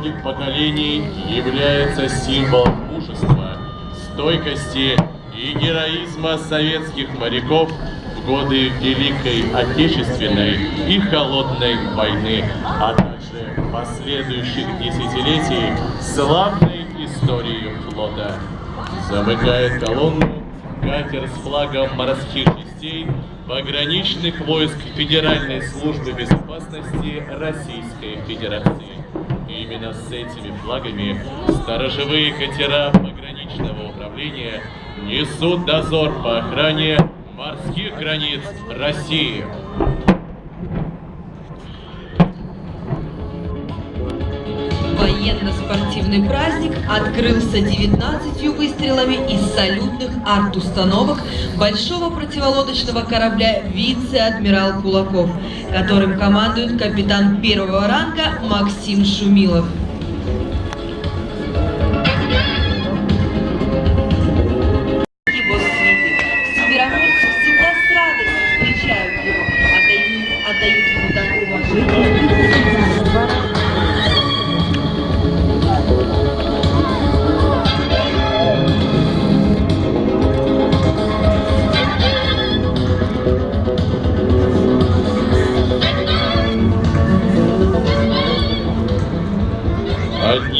многих поколений является символом мужества, стойкости и героизма советских моряков в годы Великой Отечественной и Холодной войны, а также последующих десятилетий славной истории флота. Замыкает колонну катер с флагом морских частей пограничных войск Федеральной службы безопасности Российской Федерации. Именно с этими флагами сторожевые катера пограничного управления несут дозор по охране морских границ России. Военно-спортивный праздник открылся 19 выстрелами из салютных арт-установок большого противолодочного корабля «Вице-адмирал Кулаков», которым командует капитан первого ранга Максим Шумилов.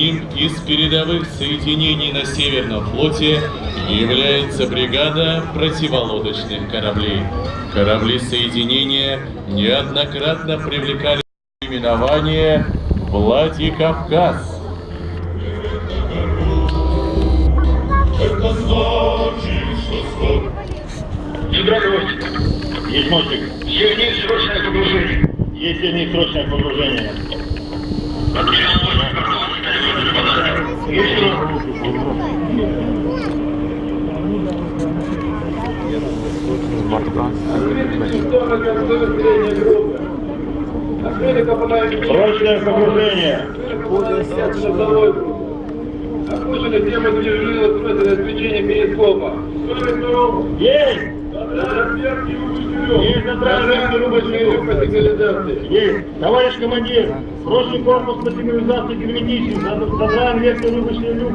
Одним из передовых соединений на Северном флоте является бригада противолодочных кораблей. Корабли соединения неоднократно привлекали именование Владикавказ. Мостик. Есть мостик. Есть срочное погружение. Есть срочное погружение. Есть Срочное погружение. Окружена тема движения смысла отключения перископа. Есть! Есть люк. по сигнализации. Есть! Товарищ командир, срочный корпус по сигнализации герметичен. Забираем верхний рубочный люк.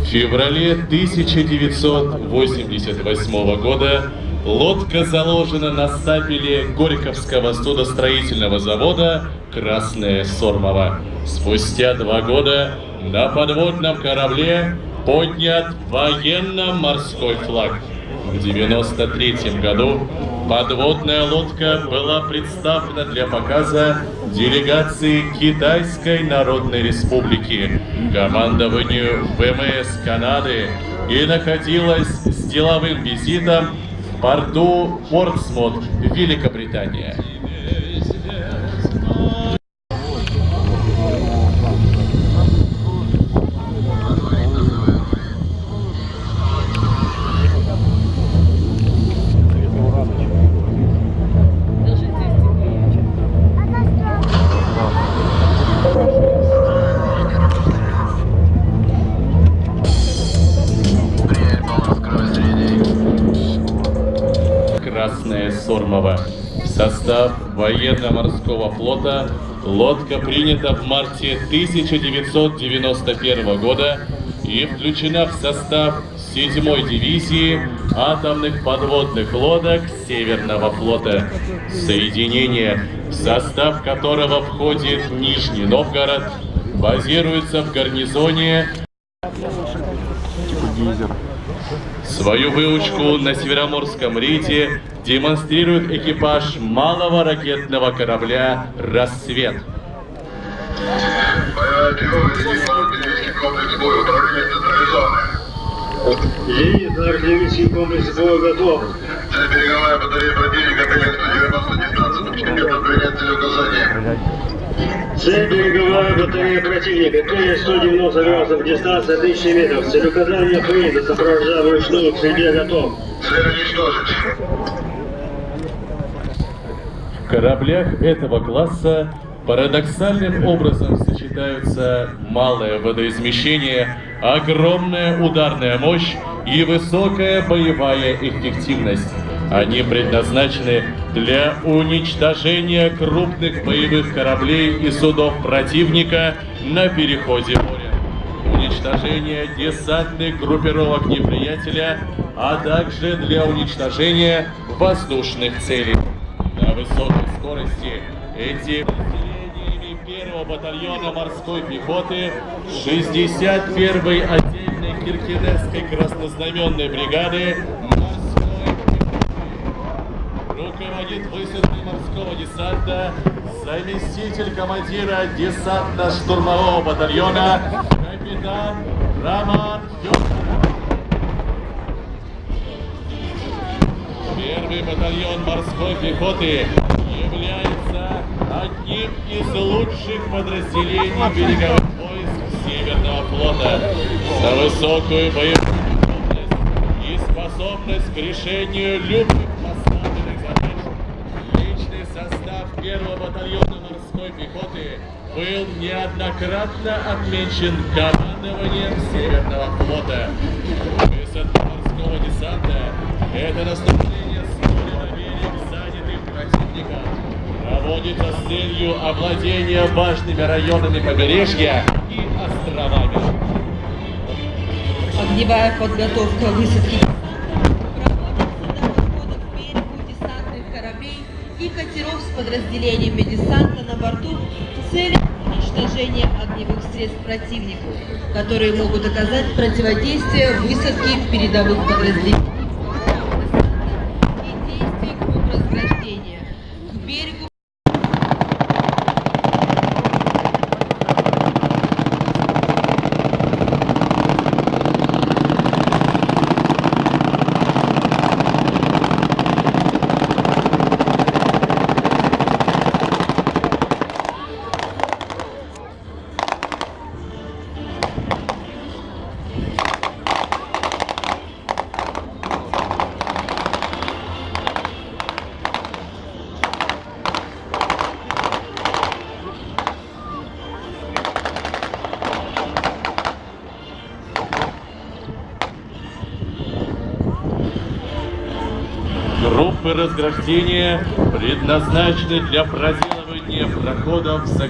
В феврале 1988 года лодка заложена на стапеле Горьковского судостроительного завода «Красная Сормова». Спустя два года на подводном корабле поднят военно-морской флаг. В 1993 году подводная лодка была представлена для показа делегации Китайской Народной Республики, командованию ВМС Канады и находилась с деловым визитом в порту Портсмут, Великобритания. Красная Сормова. В состав военно-морского флота лодка принята в марте 1991 года и включена в состав 7-й дивизии атомных подводных лодок Северного флота. Соединение, в состав которого входит Нижний Новгород, базируется в гарнизоне Свою выучку на Североморском рейде демонстрирует экипаж малого ракетного корабля «Рассвет». Артиллерийский комплекс боя, готов. Цель береговая батарея противника, ПМ-190, дистанция до 5 метров, принять целеуказание. Цель береговая батарея противника. Клин 190 градусов, дистанция 1000 метров. Цель указания принято, сопровождая вручную, к стрельбе готов. Цель уничтожить. В кораблях этого класса парадоксальным образом сочетаются малое водоизмещение, огромная ударная мощь и высокая боевая эффективность. Они предназначены для уничтожения крупных боевых кораблей и судов противника на переходе моря, уничтожения десантных группировок неприятеля, а также для уничтожения воздушных целей. На высокой скорости эти подразделениями первого батальона морской пехоты 61-й отдельной Киркинесской краснознаменной бригады руководит высадкой морского десанта заместитель командира десантно-штурмового батальона капитан Роман Федоров. Первый батальон морской пехоты является одним из лучших подразделений береговых войск Северного флота за высокую боевую готовность и способность к решению любых первого батальона морской пехоты был неоднократно отмечен командованием Северного флота. Высадка морского десанта – это наступление с моря на берег занятым противником. Проводится с целью овладения важными районами побережья и островами. Огневая подготовка высадки подразделениями десанта на борту с целью уничтожения огневых средств противнику, которые могут оказать противодействие высадке передовых подразделений Группы разграждения предназначены для проделывания проходов с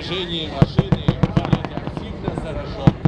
движении машины были активно зараженные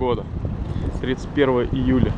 года, 31 июля.